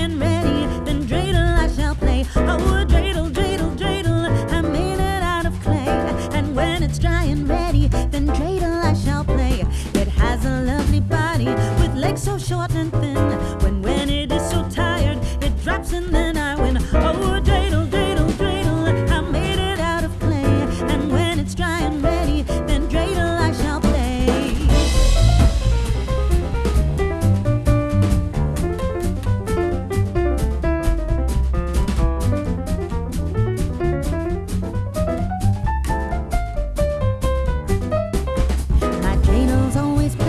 and ready, then dreidel I shall play. Oh, dreidel, dreidel, dreidel, I made it out of clay. And when it's dry and ready, then dreidel I shall play. It has a lovely body with legs so short and thin. When when it is so tired, it drops and then